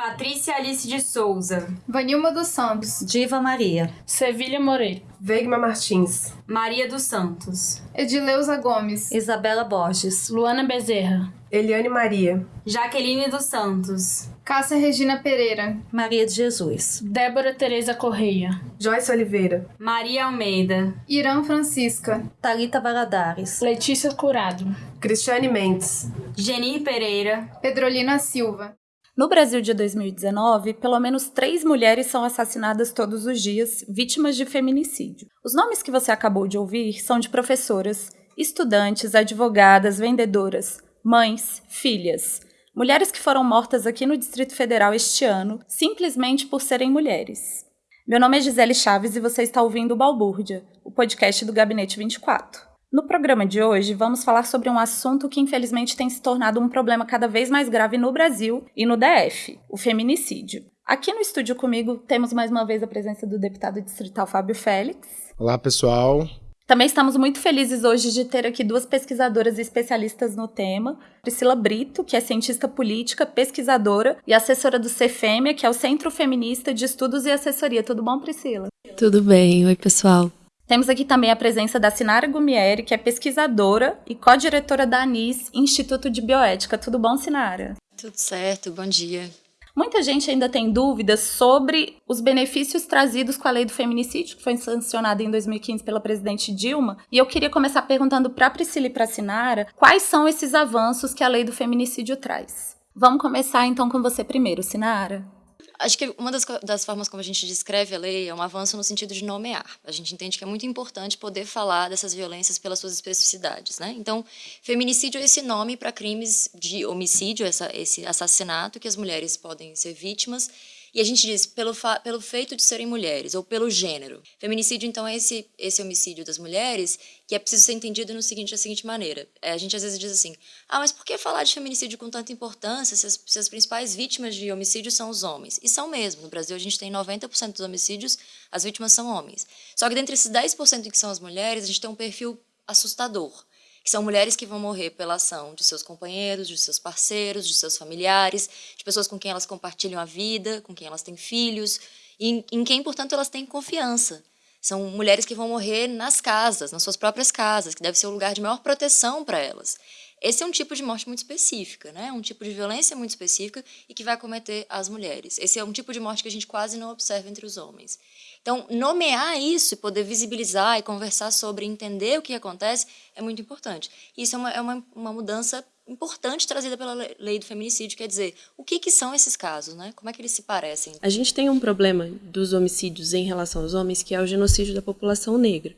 Patrícia Alice de Souza. Vanilma dos Santos. Diva Maria. Sevilha Moreira. Veigma Martins. Maria dos Santos. Edileuza Gomes. Isabela Borges. Luana Bezerra. Eliane Maria. Jaqueline dos Santos. Cássia Regina Pereira. Maria de Jesus. Débora Tereza Correia. Joyce Oliveira. Maria Almeida. Irã Francisca. Talita Valadares. Letícia Curado. Cristiane Mendes. Genir Pereira. Pedrolina Silva. No Brasil de 2019, pelo menos três mulheres são assassinadas todos os dias, vítimas de feminicídio. Os nomes que você acabou de ouvir são de professoras, estudantes, advogadas, vendedoras, mães, filhas. Mulheres que foram mortas aqui no Distrito Federal este ano, simplesmente por serem mulheres. Meu nome é Gisele Chaves e você está ouvindo o Balbúrdia, o podcast do Gabinete 24. No programa de hoje, vamos falar sobre um assunto que infelizmente tem se tornado um problema cada vez mais grave no Brasil e no DF: o feminicídio. Aqui no estúdio comigo temos mais uma vez a presença do deputado distrital Fábio Félix. Olá, pessoal. Também estamos muito felizes hoje de ter aqui duas pesquisadoras e especialistas no tema. Priscila Brito, que é cientista política, pesquisadora e assessora do CFEMEA, que é o Centro Feminista de Estudos e Assessoria. Tudo bom, Priscila? Tudo bem. Oi, pessoal. Temos aqui também a presença da Sinara Gumieri, que é pesquisadora e co-diretora da ANIS, Instituto de Bioética. Tudo bom, Sinara? Tudo certo, bom dia. Muita gente ainda tem dúvidas sobre os benefícios trazidos com a lei do feminicídio, que foi sancionada em 2015 pela presidente Dilma. E eu queria começar perguntando para a Priscila e para a Sinara quais são esses avanços que a lei do feminicídio traz. Vamos começar então com você primeiro, Sinara. Acho que uma das, das, formas como a gente descreve a lei é um avanço no sentido de nomear. A gente entende que é muito importante poder falar dessas violências pelas suas especificidades. Né? Então, feminicídio é esse nome para crimes de homicídio, essa, esse assassinato que as mulheres podem ser vítimas e a gente diz pelo, pelo feito de serem mulheres ou pelo gênero. Feminicídio, então, é esse, esse homicídio das mulheres que é preciso ser entendido no seguinte, da seguinte maneira. É, a gente às vezes diz assim, ah, mas por que falar de feminicídio com tanta importância se as, se as principais vítimas de homicídio são os homens? E são mesmo. No Brasil, a gente tem 90% dos homicídios, as vítimas são homens. Só que dentre esses 10% que são as mulheres, a gente tem um perfil assustador que são mulheres que vão morrer pela ação de seus companheiros, de seus parceiros, de seus familiares, de pessoas com quem elas compartilham a vida, com quem elas têm filhos, e em, em quem, portanto, elas têm confiança. São mulheres que vão morrer nas casas, nas suas próprias casas, que deve ser o lugar de maior proteção para elas. Esse é um tipo de morte muito específica, né? um tipo de violência muito específica e que vai cometer as mulheres. Esse é um tipo de morte que a gente quase não observa entre os homens. Então, nomear isso e poder visibilizar e conversar sobre, entender o que acontece, é muito importante. Isso é uma, é uma, uma mudança importante trazida pela lei do feminicídio, quer dizer, o que, que são esses casos, né? Como é que eles se parecem? A gente tem um problema dos homicídios em relação aos homens, que é o genocídio da população negra,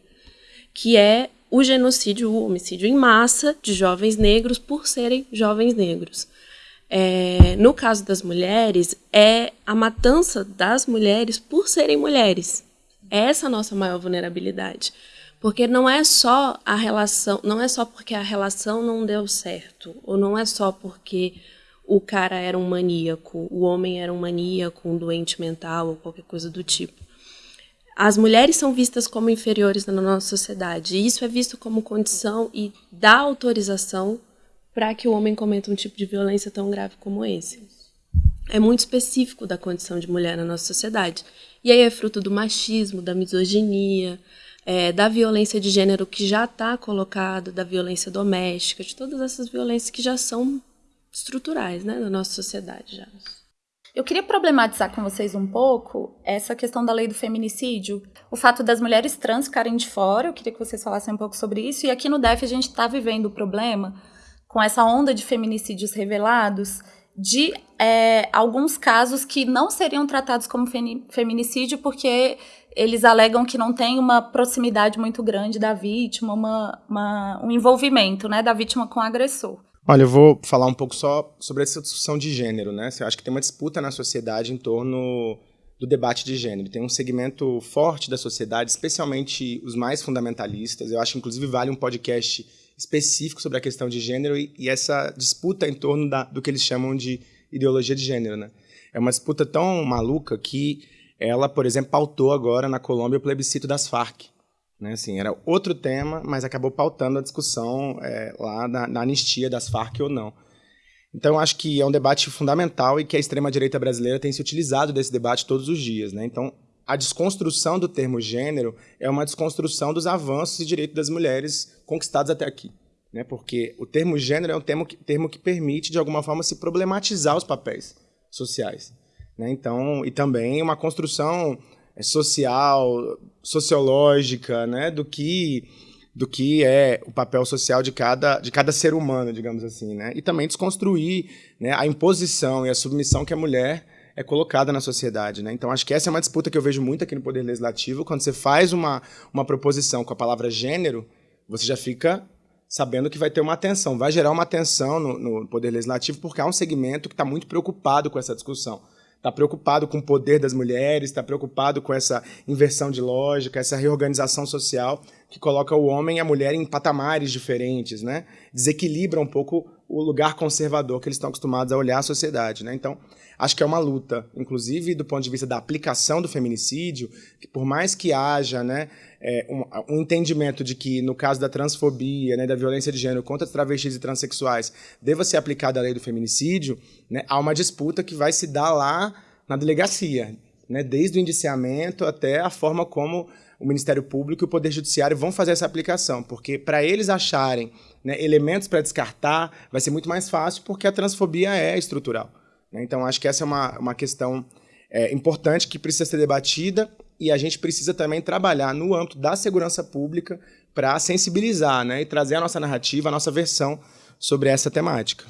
que é o genocídio, o homicídio em massa de jovens negros por serem jovens negros. É, no caso das mulheres, é a matança das mulheres por serem mulheres. É essa a nossa maior vulnerabilidade. Porque não é só a relação, não é só porque a relação não deu certo, ou não é só porque o cara era um maníaco, o homem era um maníaco, um doente mental ou qualquer coisa do tipo. As mulheres são vistas como inferiores na nossa sociedade, e isso é visto como condição e dá autorização para que o homem cometa um tipo de violência tão grave como esse. É muito específico da condição de mulher na nossa sociedade. E aí é fruto do machismo, da misoginia, é, da violência de gênero que já está colocado, da violência doméstica, de todas essas violências que já são estruturais né, na nossa sociedade. Já. Eu queria problematizar com vocês um pouco essa questão da lei do feminicídio, o fato das mulheres trans ficarem de fora, eu queria que vocês falassem um pouco sobre isso, e aqui no DEF a gente está vivendo o problema com essa onda de feminicídios revelados, de é, alguns casos que não seriam tratados como feminicídio porque eles alegam que não tem uma proximidade muito grande da vítima, uma, uma, um envolvimento né, da vítima com o agressor. Olha, eu vou falar um pouco só sobre essa discussão de gênero, né? Eu acho que tem uma disputa na sociedade em torno do debate de gênero. Tem um segmento forte da sociedade, especialmente os mais fundamentalistas. Eu acho que, inclusive, vale um podcast específico sobre a questão de gênero e, e essa disputa em torno da, do que eles chamam de ideologia de gênero. Né? É uma disputa tão maluca que ela, por exemplo, pautou agora na Colômbia o plebiscito das Farc. Né? Assim, era outro tema, mas acabou pautando a discussão é, lá na, na, anistia das Farc ou não. Então, acho que é um debate fundamental e que a extrema-direita brasileira tem se utilizado desse debate todos os dias. Né? Então, a desconstrução do termo gênero é uma desconstrução dos avanços e direitos das mulheres conquistados até aqui. Né? Porque o termo gênero é um termo que, termo que permite, de alguma forma, se problematizar os papéis sociais. Né? Então, e também uma construção social, sociológica, né? do que do que é o papel social de cada, de cada ser humano, digamos assim, né? E também desconstruir né, a imposição e a submissão que a mulher é colocada na sociedade, né? Então acho que essa é uma disputa que eu vejo muito aqui no Poder Legislativo. Quando você faz uma, uma proposição com a palavra gênero, você já fica sabendo que vai ter uma atenção, vai gerar uma atenção no, no Poder Legislativo, porque há um segmento que está muito preocupado com essa discussão está preocupado com o poder das mulheres, está preocupado com essa inversão de lógica, essa reorganização social que coloca o homem e a mulher em patamares diferentes, né? Desequilibra um pouco o lugar conservador que eles estão acostumados a olhar a sociedade, né? Então, acho que é uma luta, inclusive do ponto de vista da aplicação do feminicídio, que por mais que haja, né, é, um, entendimento de que, no caso da transfobia, né, da violência de gênero contra travestis e transexuais, deva ser aplicada a lei do feminicídio, né, há uma disputa que vai se dar lá na delegacia, né, desde o indiciamento até a forma como o Ministério Público e o Poder Judiciário vão fazer essa aplicação, porque para eles acharem né, elementos para descartar, vai ser muito mais fácil, porque a transfobia é estrutural. Né? Então, acho que essa é uma, uma questão é, importante que precisa ser debatida e a gente precisa também trabalhar no âmbito da segurança pública para sensibilizar né, e trazer a nossa narrativa, a nossa versão sobre essa temática.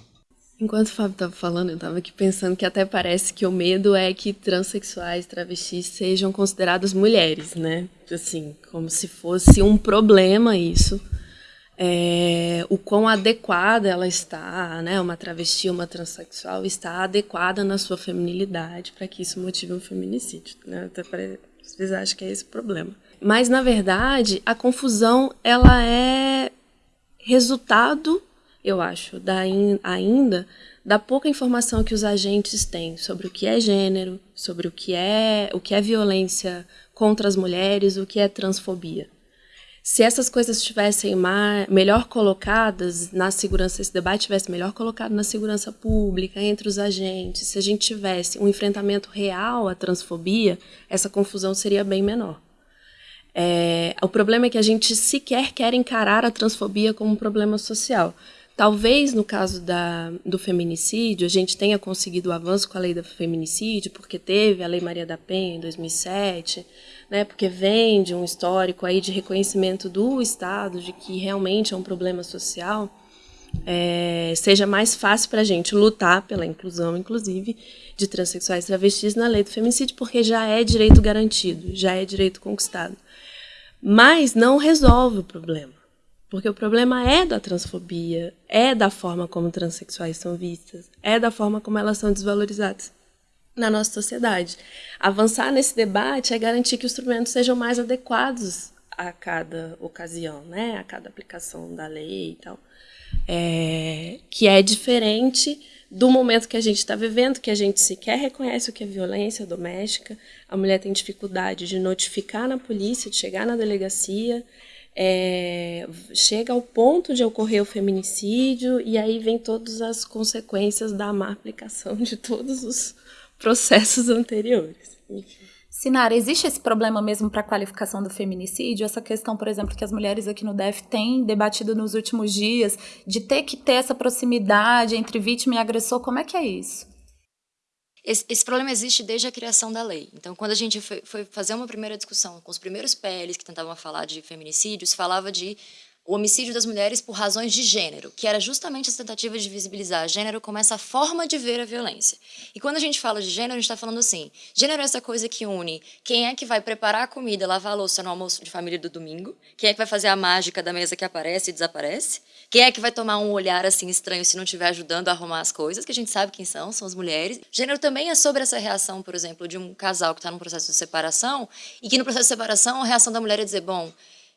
Enquanto o Fábio estava falando, eu estava aqui pensando que até parece que o medo é que transexuais, travestis sejam consideradas mulheres, né? Assim, como se fosse um problema isso. É, o quão adequada ela está, né? Uma travesti, uma transexual está adequada na sua feminilidade para que isso motive um feminicídio, né? Até vezes acho que é esse o problema. Mas, na verdade, a confusão ela é resultado, eu acho, da, ainda da pouca informação que os agentes têm sobre o que é gênero, sobre o que é, o que é violência contra as mulheres, o que é transfobia. Se essas coisas estivessem melhor colocadas na segurança, esse debate estivesse melhor colocado na segurança pública, entre os agentes, se a gente tivesse um enfrentamento real à transfobia, essa confusão seria bem menor. É, o problema é que a gente sequer quer encarar a transfobia como um problema social. Talvez no caso da, do feminicídio a gente tenha conseguido o avanço com a lei do feminicídio, porque teve a Lei Maria da Penha em 2007, né, porque vem de um histórico aí de reconhecimento do Estado de que realmente é um problema social, é, seja mais fácil para a gente lutar pela inclusão, inclusive, de transexuais e travestis na lei do feminicídio, porque já é direito garantido, já é direito conquistado. Mas não resolve o problema. Porque o problema é da transfobia, é da forma como transexuais são vistas, é da forma como elas são desvalorizadas na nossa sociedade. Avançar nesse debate é garantir que os instrumentos sejam mais adequados a cada ocasião, né? a cada aplicação da lei e tal. É, que é diferente do momento que a gente está vivendo, que a gente sequer reconhece o que é violência doméstica, a mulher tem dificuldade de notificar na polícia, de chegar na delegacia, é, chega ao ponto de ocorrer o feminicídio e aí vem todas as consequências da má aplicação de todos os processos anteriores. Sinara, existe esse problema mesmo para a qualificação do feminicídio? Essa questão, por exemplo, que as mulheres aqui no DEF têm debatido nos últimos dias, de ter que ter essa proximidade entre vítima e agressor, como é que é isso? Esse, esse, problema existe desde a criação da lei. Então, quando a gente foi, foi fazer uma primeira discussão com os primeiros PLs que tentavam falar de feminicídios, falava de o homicídio das mulheres por razões de gênero, que era justamente essa tentativa de visibilizar gênero como essa forma de ver a violência. E quando a gente fala de gênero, a gente está falando assim: gênero é essa coisa que une quem é que vai preparar a comida, lavar a louça no almoço de família do domingo, quem é que vai fazer a mágica da mesa que aparece e desaparece, quem é que vai tomar um olhar assim estranho se não estiver ajudando a arrumar as coisas, que a gente sabe quem são, são as mulheres. Gênero também é sobre essa reação, por exemplo, de um casal que está num processo de separação e que no processo de separação a reação da mulher é dizer: bom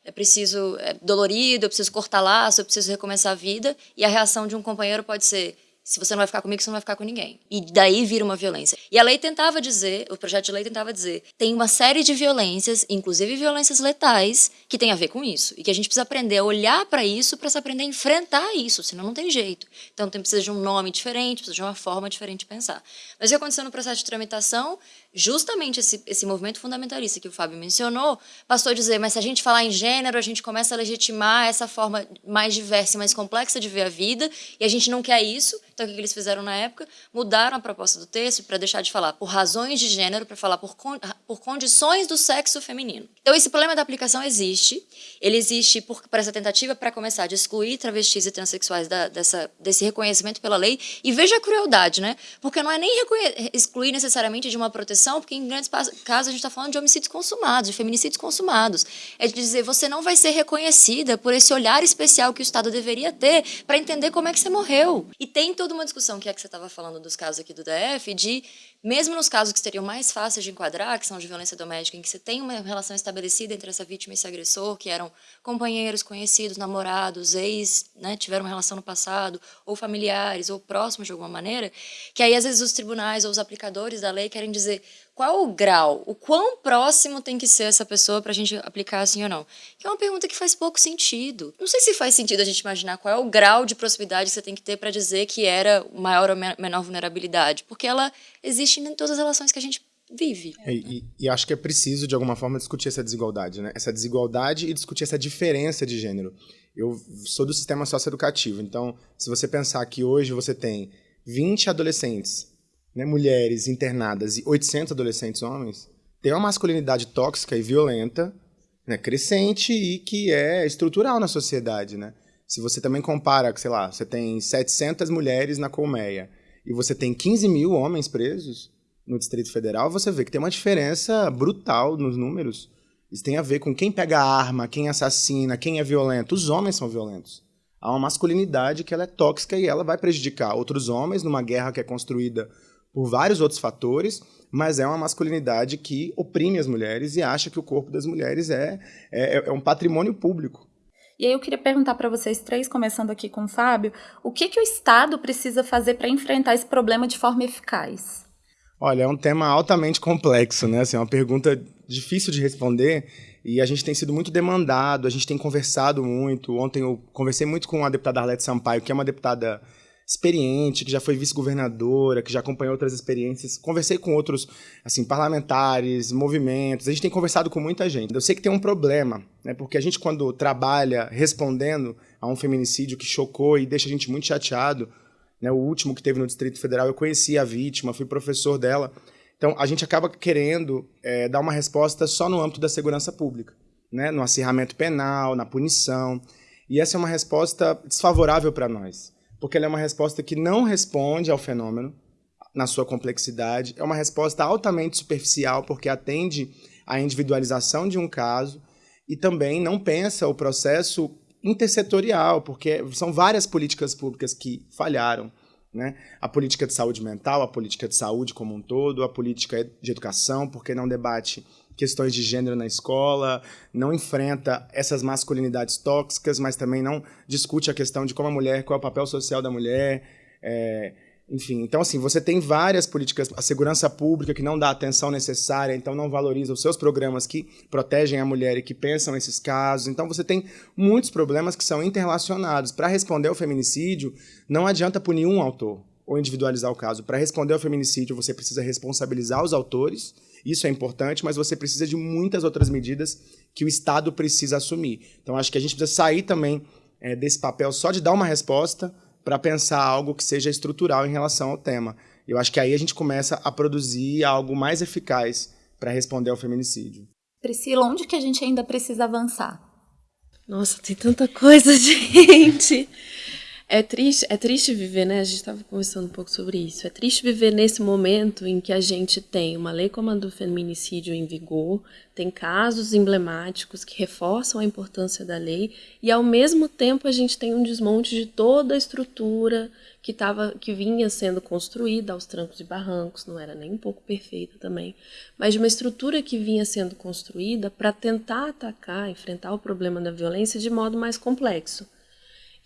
é preciso, é dolorido, eu preciso cortar laço, eu preciso recomeçar a vida, e a reação de um companheiro pode ser, se você não vai ficar comigo, você não vai ficar com ninguém. E daí vira uma violência. E a lei tentava dizer, o projeto de lei tentava dizer, tem uma série de violências, inclusive violências letais, que tem a ver com isso. E que a gente precisa aprender a olhar para isso para se aprender a enfrentar isso, senão não tem jeito. Então tem, precisa de um nome diferente, precisa de uma forma diferente de pensar. Mas o que aconteceu no processo de tramitação justamente esse, esse movimento fundamentalista que o Fábio mencionou, passou a dizer, mas se a gente falar em gênero, a gente começa a legitimar essa forma mais diversa e mais complexa de ver a vida, e a gente não quer isso. Então, o que eles fizeram na época? Mudaram a proposta do texto para deixar de falar por razões de gênero, para falar por, con por condições do sexo feminino. Então, esse problema da aplicação existe. Ele existe por, essa tentativa para começar de excluir travestis e transexuais da, dessa, desse reconhecimento pela lei. E veja a crueldade, né? Porque não é nem excluir necessariamente de uma proteção porque em grandes casos a gente está falando de homicídios consumados, de feminicídios consumados. É de dizer, você não vai ser reconhecida por esse olhar especial que o Estado deveria ter para entender como é que você morreu. E tem toda uma discussão, que é que você estava falando dos casos aqui do DF, de mesmo nos casos que seriam mais fáceis de enquadrar, que são de violência doméstica, em que você tem uma relação estabelecida entre essa vítima e esse agressor, que eram companheiros, conhecidos, namorados, ex, né, tiveram uma relação no passado, ou familiares, ou próximos de alguma maneira, que aí às vezes os tribunais ou os aplicadores da lei querem dizer qual o grau, o quão próximo tem que ser essa pessoa para a gente aplicar assim ou não? Que é uma pergunta que faz pouco sentido. Não sei se faz sentido a gente imaginar qual é o grau de proximidade que você tem que ter para dizer que era maior ou menor vulnerabilidade, porque ela existe em todas as relações que a gente vive. É, e, e, acho que é preciso, de alguma forma, discutir essa desigualdade, né? Essa desigualdade e discutir essa diferença de gênero. Eu sou do sistema socioeducativo, então, se você pensar que hoje você tem 20 adolescentes né, mulheres internadas e 800 adolescentes homens, tem uma masculinidade tóxica e violenta, né, crescente e que é estrutural na sociedade, né? Se você também compara, sei lá, você tem 700 mulheres na colmeia e você tem 15 mil homens presos no Distrito Federal, você vê que tem uma diferença brutal nos números. Isso tem a ver com quem pega a arma, quem assassina, quem é violento. Os homens são violentos. Há uma masculinidade que ela é tóxica e ela vai prejudicar outros homens numa guerra que é construída por vários outros fatores, mas é uma masculinidade que oprime as mulheres e acha que o corpo das mulheres é, é, é um patrimônio público. E aí eu queria perguntar para vocês três, começando aqui com o Fábio, o que, que o Estado precisa fazer para enfrentar esse problema de forma eficaz? Olha, é um tema altamente complexo, né? Assim, é uma pergunta difícil de responder e a gente tem sido muito demandado, a gente tem conversado muito. Ontem eu conversei muito com a deputada Arlete Sampaio, que é uma deputada experiente, que já foi vice-governadora, que já acompanhou outras experiências. Conversei com outros, assim, parlamentares, movimentos. A gente tem conversado com muita gente. Eu sei que tem um problema, né? Porque a gente quando trabalha respondendo a um feminicídio que chocou e deixa a gente muito chateado, né? O último que teve no Distrito Federal, eu conheci a vítima, fui professor dela. Então, a gente acaba querendo é, dar uma resposta só no âmbito da segurança pública, né? No acirramento penal, na punição. E essa é uma resposta desfavorável para nós porque ela é uma resposta que não responde ao fenômeno na sua complexidade, é uma resposta altamente superficial, porque atende à individualização de um caso e também não pensa o processo intersetorial, porque são várias políticas públicas que falharam. Né? A política de saúde mental, a política de saúde como um todo, a política de educação, porque não debate questões de gênero na escola, não enfrenta essas masculinidades tóxicas, mas também não discute a questão de como a mulher, qual é o papel social da mulher. É, enfim, então assim, você tem várias políticas, a segurança pública que não dá atenção necessária, então não valoriza os seus programas que protegem a mulher e que pensam esses casos. Então você tem muitos problemas que são interrelacionados. Para responder ao feminicídio, não adianta punir um autor ou individualizar o caso. Para responder ao feminicídio, você precisa responsabilizar os autores isso é importante, mas você precisa de muitas outras medidas que o Estado precisa assumir. Então, acho que a gente precisa sair também é, desse papel só de dar uma resposta para pensar algo que seja estrutural em relação ao tema. Eu acho que aí a gente começa a produzir algo mais eficaz para responder ao feminicídio. Priscila, onde que a gente ainda precisa avançar? Nossa, tem tanta coisa, gente. É triste, é triste viver, né? A gente estava conversando um pouco sobre isso. É triste viver nesse momento em que a gente tem uma lei como a do feminicídio em vigor, tem casos emblemáticos que reforçam a importância da lei e ao mesmo tempo a gente tem um desmonte de toda a estrutura que tava, que vinha sendo construída aos trancos e barrancos, não era nem um pouco perfeita também, mas de uma estrutura que vinha sendo construída para tentar atacar, enfrentar o problema da violência de modo mais complexo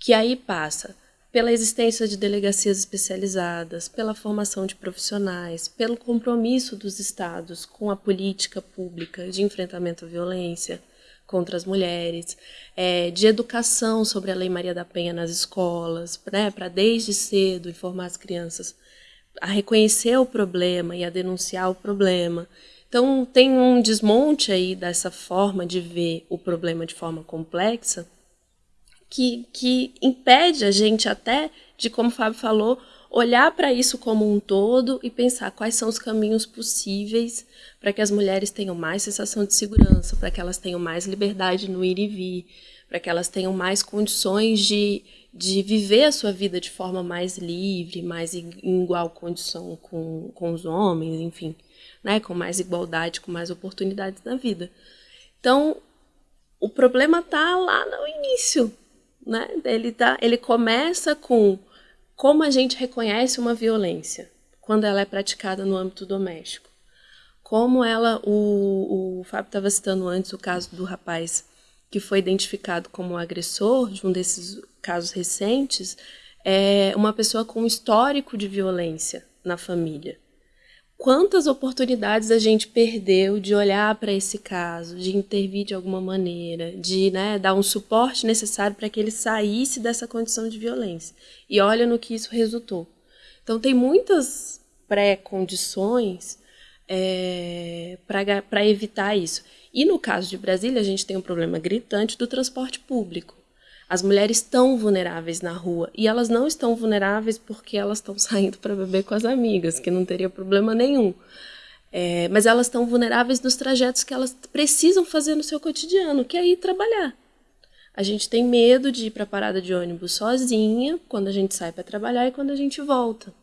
que aí passa pela existência de delegacias especializadas, pela formação de profissionais, pelo compromisso dos estados com a política pública de enfrentamento à violência contra as mulheres, é, de educação sobre a Lei Maria da Penha nas escolas, né, para desde cedo informar as crianças a reconhecer o problema e a denunciar o problema. Então, tem um desmonte aí dessa forma de ver o problema de forma complexa que, que impede a gente até de, como o Fábio falou, olhar para isso como um todo e pensar quais são os caminhos possíveis para que as mulheres tenham mais sensação de segurança, para que elas tenham mais liberdade no ir e vir, para que elas tenham mais condições de, de viver a sua vida de forma mais livre, mais em igual condição com, com os homens, enfim, né, com mais igualdade, com mais oportunidades na vida. Então, o problema está lá no início, né? Ele, tá, ele começa com como a gente reconhece uma violência quando ela é praticada no âmbito doméstico. Como ela, o, o Fábio estava citando antes o caso do rapaz que foi identificado como agressor de um desses casos recentes, é uma pessoa com histórico de violência na família quantas oportunidades a gente perdeu de olhar para esse caso, de intervir de alguma maneira, de né, dar um suporte necessário para que ele saísse dessa condição de violência. E olha no que isso resultou. Então, tem muitas pré-condições é, para evitar isso. E no caso de Brasília, a gente tem um problema gritante do transporte público. As mulheres estão vulneráveis na rua e elas não estão vulneráveis porque elas estão saindo para beber com as amigas, que não teria problema nenhum. É, mas elas estão vulneráveis nos trajetos que elas precisam fazer no seu cotidiano, que é ir trabalhar. A gente tem medo de ir para a parada de ônibus sozinha quando a gente sai para trabalhar e quando a gente volta.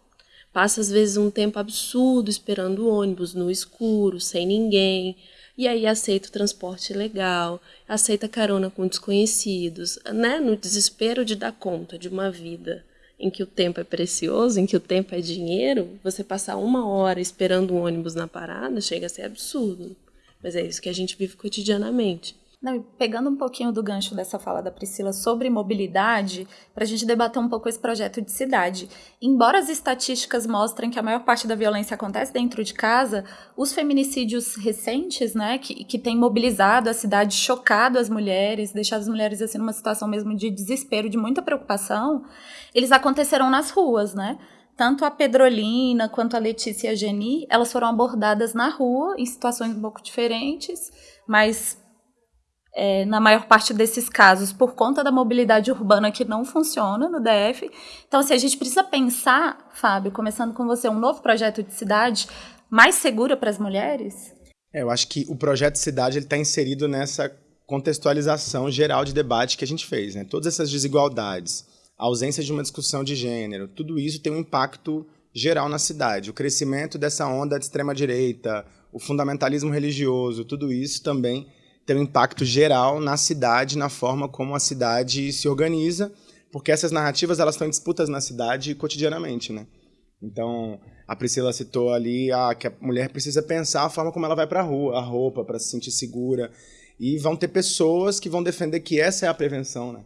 Passa às vezes um tempo absurdo esperando o ônibus no escuro, sem ninguém e aí aceita o transporte legal, aceita carona com desconhecidos, né? No desespero de dar conta de uma vida em que o tempo é precioso, em que o tempo é dinheiro, você passar uma hora esperando um ônibus na parada chega a ser absurdo. Mas é isso que a gente vive cotidianamente. Não, pegando um pouquinho do gancho dessa fala da Priscila sobre mobilidade, para a gente debater um pouco esse projeto de cidade. Embora as estatísticas mostrem que a maior parte da violência acontece dentro de casa, os feminicídios recentes, né, que, que têm mobilizado a cidade, chocado as mulheres, deixado as mulheres assim numa situação mesmo de desespero, de muita preocupação, eles aconteceram nas ruas, né? tanto a Pedrolina quanto a Letícia e a Geni, elas foram abordadas na rua, em situações um pouco diferentes, mas é, na maior parte desses casos, por conta da mobilidade urbana que não funciona no DF. Então, assim, a gente precisa pensar, Fábio, começando com você, um novo projeto de cidade mais segura para as mulheres? É, eu acho que o projeto de cidade está inserido nessa contextualização geral de debate que a gente fez. Né? Todas essas desigualdades, a ausência de uma discussão de gênero, tudo isso tem um impacto geral na cidade. O crescimento dessa onda de extrema-direita, o fundamentalismo religioso, tudo isso também tem um impacto geral na cidade, na forma como a cidade se organiza, porque essas narrativas elas estão em disputas na cidade cotidianamente, né? Então, a Priscila citou ali a, que a mulher precisa pensar a forma como ela vai para a rua, a roupa, para se sentir segura. E vão ter pessoas que vão defender que essa é a prevenção, né?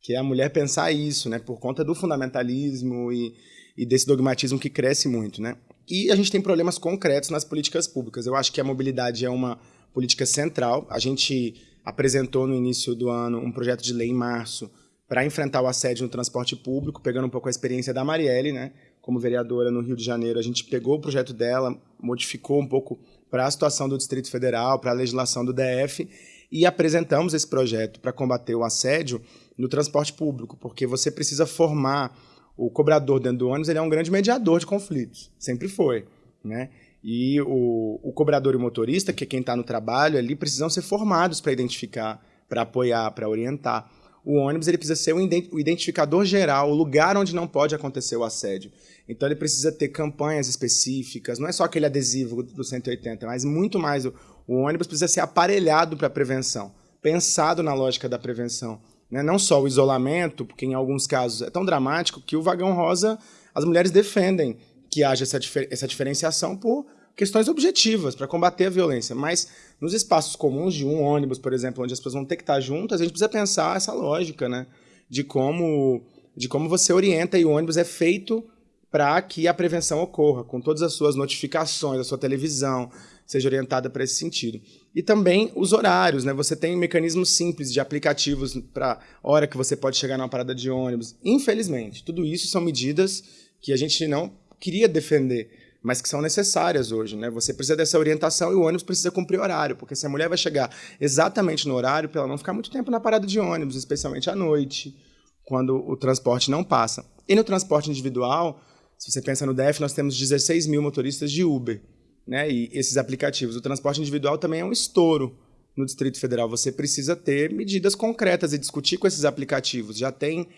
Que é a mulher pensar isso, né? Por conta do fundamentalismo e, e desse dogmatismo que cresce muito, né? E a gente tem problemas concretos nas políticas públicas. Eu acho que a mobilidade é uma política central. A gente apresentou no início do ano um projeto de lei em março para enfrentar o assédio no transporte público, pegando um pouco a experiência da Marielle, né? Como vereadora no Rio de Janeiro, a gente pegou o projeto dela, modificou um pouco para a situação do Distrito Federal, para a legislação do DF e apresentamos esse projeto para combater o assédio no transporte público, porque você precisa formar o cobrador dentro do ônibus, ele é um grande mediador de conflitos, sempre foi, né? E o, o cobrador e o motorista, que é quem está no trabalho ali, precisam ser formados para identificar, para apoiar, para orientar. O ônibus ele precisa ser o identificador geral, o lugar onde não pode acontecer o assédio. Então ele precisa ter campanhas específicas, não é só aquele adesivo do 180, mas muito mais. O, o ônibus precisa ser aparelhado para prevenção, pensado na lógica da prevenção. Né? Não só o isolamento, porque em alguns casos é tão dramático que o vagão rosa as mulheres defendem que haja essa, difer essa diferenciação por questões objetivas, para combater a violência. Mas nos espaços comuns de um ônibus, por exemplo, onde as pessoas vão ter que estar juntas, a gente precisa pensar essa lógica, né? De como de como você orienta e o ônibus é feito para que a prevenção ocorra, com todas as suas notificações, a sua televisão seja orientada para esse sentido. E também os horários, né? Você tem mecanismos simples de aplicativos para hora que você pode chegar numa parada de ônibus. Infelizmente, tudo isso são medidas que a gente não queria defender, mas que são necessárias hoje, né? Você precisa dessa orientação e o ônibus precisa cumprir horário, porque se a mulher vai chegar exatamente no horário, para ela não ficar muito tempo na parada de ônibus, especialmente à noite, quando o transporte não passa. E no transporte individual, se você pensa no DF, nós temos 16 mil motoristas de Uber, né? E esses aplicativos. O transporte individual também é um estouro no Distrito Federal. Você precisa ter medidas concretas e discutir com esses aplicativos. Já tem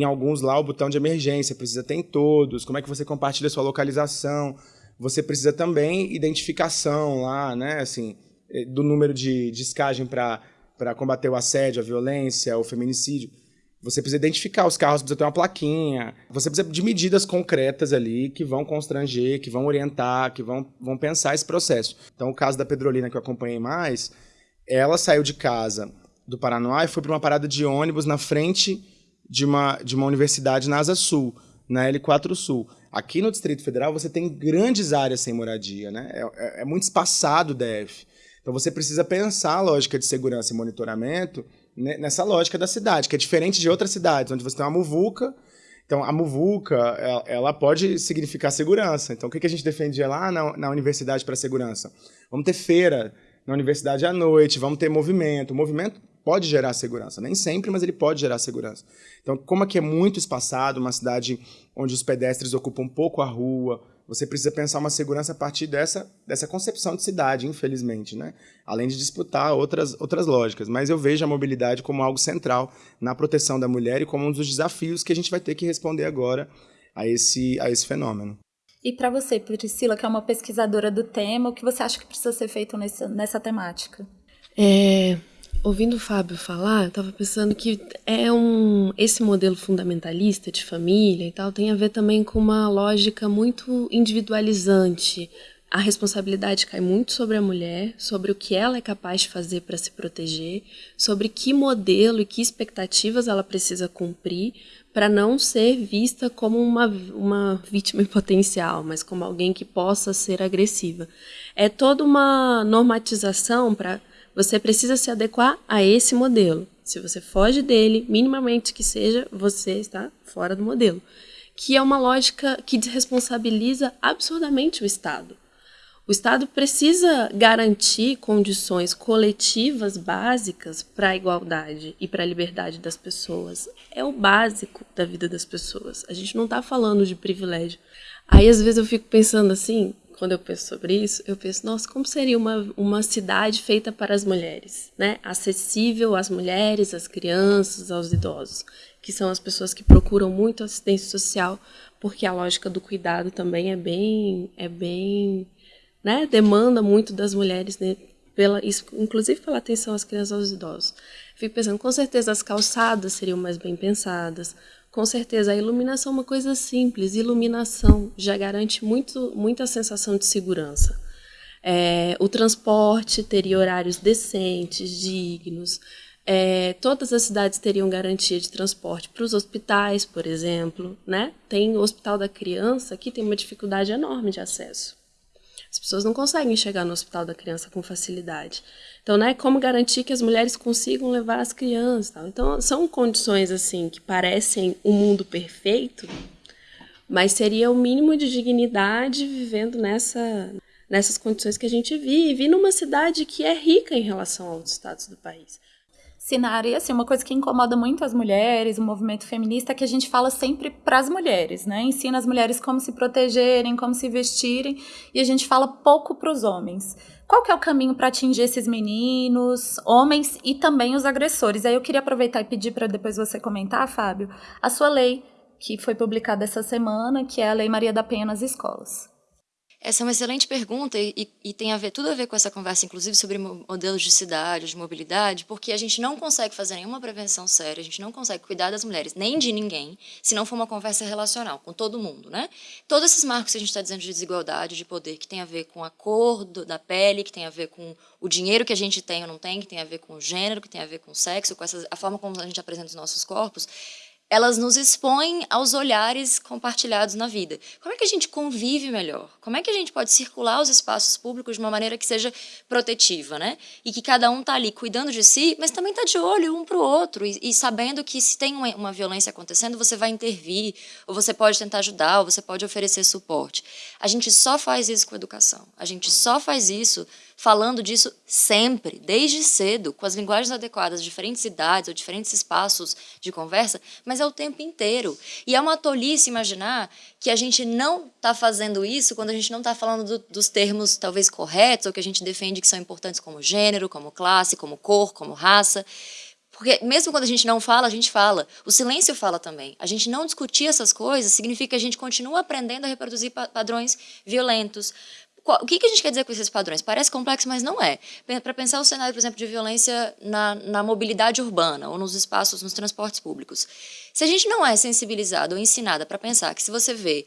em alguns lá o botão de emergência, precisa ter em todos. Como é que você compartilha sua localização? Você precisa também identificação lá, né? Assim, eh, do número de descagem para combater o assédio, a violência, o feminicídio. Você precisa identificar os carros, precisa ter uma plaquinha. Você precisa de medidas concretas ali que vão constranger, que vão orientar, que vão, vão pensar esse processo. Então, o caso da Pedrolina que eu acompanhei mais, ela saiu de casa do Paraná e foi para uma parada de ônibus na frente de uma, de uma universidade na Asa Sul, na L4 Sul. Aqui no Distrito Federal você tem grandes áreas sem moradia, né? É, é, é muito espaçado o DF. Então você precisa pensar a lógica de segurança e monitoramento nessa lógica da cidade, que é diferente de outras cidades, onde você tem uma muvuca. Então, a muvuca, ela, pode significar segurança. Então, o que a gente defendia lá na, na universidade para segurança? Vamos ter feira na universidade à noite, vamos ter movimento. O movimento pode gerar segurança. Nem sempre, mas ele pode gerar segurança. Então, como aqui é muito espaçado, uma cidade onde os pedestres ocupam pouco a rua, você precisa pensar uma segurança a partir dessa, dessa concepção de cidade, infelizmente, né? Além de disputar outras, outras lógicas. Mas eu vejo a mobilidade como algo central na proteção da mulher e como um dos desafios que a gente vai ter que responder agora a esse, a esse fenômeno. E para você, Priscila, que é uma pesquisadora do tema, o que você acha que precisa ser feito nessa, nessa temática? É, ouvindo o Fábio falar, eu estava pensando que é um esse modelo fundamentalista de família e tal tem a ver também com uma lógica muito individualizante. A responsabilidade cai muito sobre a mulher, sobre o que ela é capaz de fazer para se proteger, sobre que modelo e que expectativas ela precisa cumprir para não ser vista como uma, uma vítima potencial, mas como alguém que possa ser agressiva. É toda uma normatização para você precisa se adequar a esse modelo. Se você foge dele, minimamente que seja, você está fora do modelo. Que é uma lógica que desresponsabiliza absurdamente o Estado. O Estado precisa garantir condições coletivas básicas para a igualdade e para a liberdade das pessoas. É o básico da vida das pessoas. A gente não está falando de privilégio. Aí, às vezes, eu fico pensando assim: quando eu penso sobre isso, eu penso, nossa, como seria uma, uma cidade feita para as mulheres, né? Acessível às mulheres, às crianças, aos idosos, que são as pessoas que procuram muito assistência social, porque a lógica do cuidado também é bem, é bem, né? Demanda muito das mulheres, né? Pela, inclusive pela atenção às crianças e aos idosos. Fico pensando, com certeza as calçadas seriam mais bem pensadas, com certeza, a iluminação é uma coisa simples. Iluminação já garante muito, muita sensação de segurança. É, o transporte teria horários decentes, dignos. É, todas as cidades teriam garantia de transporte para os hospitais, por exemplo. Né? Tem o Hospital da Criança que tem uma dificuldade enorme de acesso. As pessoas não conseguem chegar no Hospital da Criança com facilidade. Então, né, como garantir que as mulheres consigam levar as crianças? Tal. Então, são condições assim que parecem um mundo perfeito, mas seria o mínimo de dignidade vivendo nessa, nessas condições que a gente vive, e numa cidade que é rica em relação aos estados do país. Sinara, e assim, uma coisa que incomoda muito as mulheres, o movimento feminista, é que a gente fala sempre para as mulheres, né? Ensina as mulheres como se protegerem, como se vestirem, e a gente fala pouco para os homens. Qual que é o caminho para atingir esses meninos, homens e também os agressores? Aí eu queria aproveitar e pedir para depois você comentar, Fábio, a sua lei que foi publicada essa semana, que é a Lei Maria da Penha nas escolas. Essa é uma excelente pergunta e, e, tem a ver, tudo a ver com essa conversa, inclusive sobre modelos de cidade, de mobilidade, porque a gente não consegue fazer nenhuma prevenção séria, a gente não consegue cuidar das mulheres, nem de ninguém, se não for uma conversa relacional, com todo mundo. Né? Todos esses marcos que a gente está dizendo de desigualdade, de poder, que tem a ver com a cor do, da pele, que tem a ver com o dinheiro que a gente tem ou não tem, que tem a ver com o gênero, que tem a ver com o sexo, com essa, a forma como a gente apresenta os nossos corpos, elas nos expõem aos olhares compartilhados na vida. Como é que a gente convive melhor? Como é que a gente pode circular os espaços públicos de uma maneira que seja protetiva, né? E que cada um está ali cuidando de si, mas também está de olho um para o outro e, e, sabendo que se tem uma, uma violência acontecendo, você vai intervir, ou você pode tentar ajudar, ou você pode oferecer suporte. A gente só faz isso com educação. A gente só faz isso falando disso sempre, desde cedo, com as linguagens adequadas, diferentes idades ou diferentes espaços de conversa, mas é o tempo inteiro. E é uma tolice imaginar que a gente não está fazendo isso quando a gente não está falando do, dos termos talvez corretos ou que a gente defende que são importantes como gênero, como classe, como cor, como raça. Porque mesmo quando a gente não fala, a gente fala. O silêncio fala também. A gente não discutir essas coisas significa que a gente continua aprendendo a reproduzir padrões violentos, o que, que a gente quer dizer com esses padrões? Parece complexo, mas não é. Para pensar o cenário, por exemplo, de violência na, na mobilidade urbana ou nos espaços, nos transportes públicos. Se a gente não é sensibilizado ou ensinada para pensar que se você vê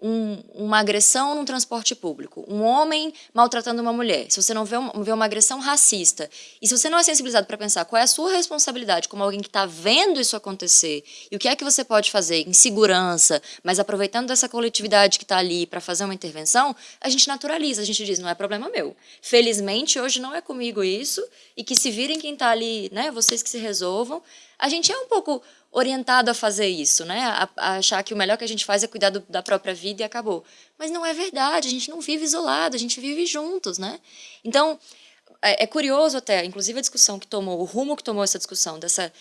um, uma agressão num transporte público, um homem maltratando uma mulher, se você não vê, um, vê uma agressão racista, e se você não é sensibilizado para pensar qual é a sua responsabilidade como alguém que está vendo isso acontecer, e o que é que você pode fazer em segurança, mas aproveitando dessa coletividade que está ali para fazer uma intervenção, a gente naturaliza, a gente diz, não é problema meu. Felizmente, hoje não é comigo isso, e que se virem quem está ali, né, vocês que se resolvam, a gente é um pouco orientado a fazer isso, né? A, a, achar que o melhor que a gente faz é cuidar do, da própria vida e acabou. Mas não é verdade, a gente não vive isolado, a gente vive juntos, né? Então, é, é curioso até, inclusive a discussão que tomou, o rumo que tomou essa discussão, dessa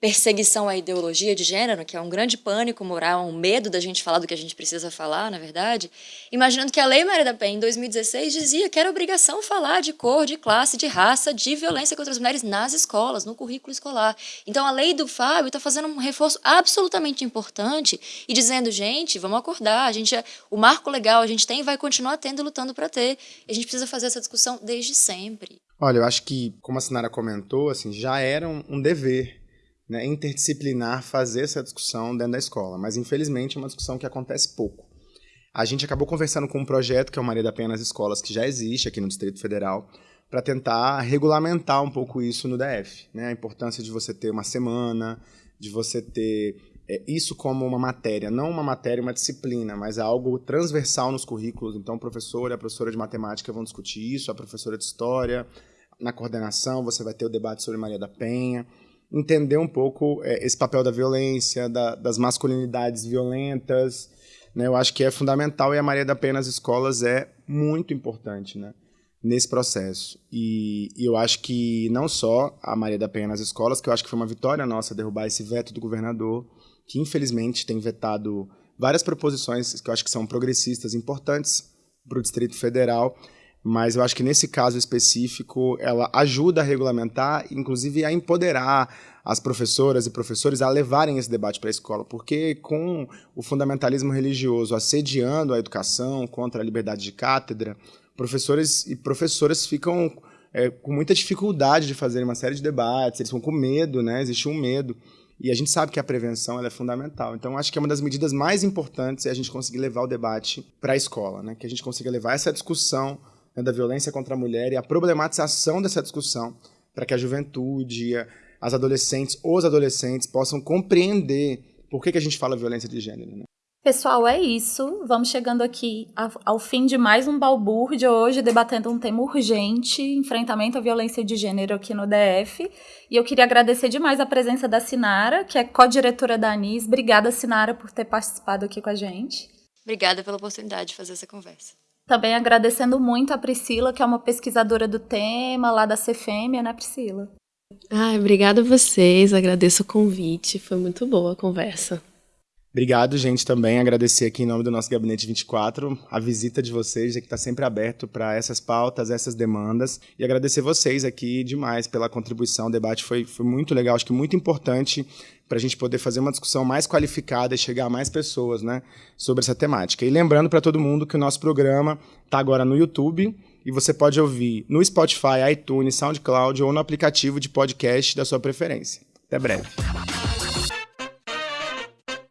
perseguição à ideologia de gênero, que é um grande pânico moral, um medo da gente falar do que a gente precisa falar, na verdade, imaginando que a Lei Maria da Penha, em 2016, dizia que era obrigação falar de cor, de classe, de raça, de violência contra as mulheres nas escolas, no currículo escolar. Então, a lei do Fábio está fazendo um reforço absolutamente importante e dizendo, gente, vamos acordar, a gente é, o marco legal a gente tem e vai continuar tendo lutando para ter. A gente precisa fazer essa discussão desde sempre. Olha, eu acho que, como a Sinara comentou, assim, já era um, um dever né, interdisciplinar fazer essa discussão dentro da escola, mas infelizmente é uma discussão que acontece pouco. A gente acabou conversando com um projeto que é o Maria da Penha nas Escolas, que já existe aqui no Distrito Federal, para tentar regulamentar um pouco isso no DF. Né? A importância de você ter uma semana, de você ter é, isso como uma matéria, não uma matéria, uma disciplina, mas algo transversal nos currículos. Então, o professor e a professora de matemática vão discutir isso, a professora de história, na coordenação você vai ter o debate sobre Maria da Penha entender um pouco é, esse papel da violência, da, das masculinidades violentas. Né? Eu acho que é fundamental e a Maria da Penha nas escolas é muito importante né? nesse processo. E, e, eu acho que não só a Maria da Penha nas escolas, que eu acho que foi uma vitória nossa derrubar esse veto do governador, que infelizmente tem vetado várias proposições que eu acho que são progressistas importantes para o Distrito Federal, mas eu acho que nesse caso específico ela ajuda a regulamentar, inclusive a empoderar as professoras e professores a levarem esse debate para a escola, porque com o fundamentalismo religioso assediando a educação contra a liberdade de cátedra, professores e professoras ficam é, com muita dificuldade de fazer uma série de debates, eles ficam com medo, né? existe um medo. E a gente sabe que a prevenção é fundamental. Então, acho que é uma das medidas mais importantes é a gente conseguir levar o debate para a escola, né? que a gente consiga levar essa discussão né, da violência contra a mulher e a problematização dessa discussão para que a juventude, as adolescentes, os adolescentes possam compreender por que, que a gente fala violência de gênero. Né? Pessoal, é isso. Vamos chegando aqui ao fim de mais um balbúrdio hoje, debatendo um tema urgente, enfrentamento à violência de gênero aqui no DF. E eu queria agradecer demais a presença da Sinara, que é co-diretora da ANIS. Obrigada, Sinara, por ter participado aqui com a gente. Obrigada pela oportunidade de fazer essa conversa. Também agradecendo muito a Priscila, que é uma pesquisadora do tema lá da CFM, né, Priscila? Ah, obrigada a vocês, agradeço o convite, foi muito boa a conversa. Obrigado, gente, também agradecer aqui em nome do nosso Gabinete 24 a visita de vocês, que está sempre aberto para essas pautas, essas demandas, e agradecer vocês aqui demais pela contribuição, o debate foi, foi muito legal, acho que muito importante para a gente poder fazer uma discussão mais qualificada e chegar a mais pessoas né, sobre essa temática. E lembrando para todo mundo que o nosso programa está agora no YouTube e você pode ouvir no Spotify, iTunes, SoundCloud ou no aplicativo de podcast da sua preferência. Até breve.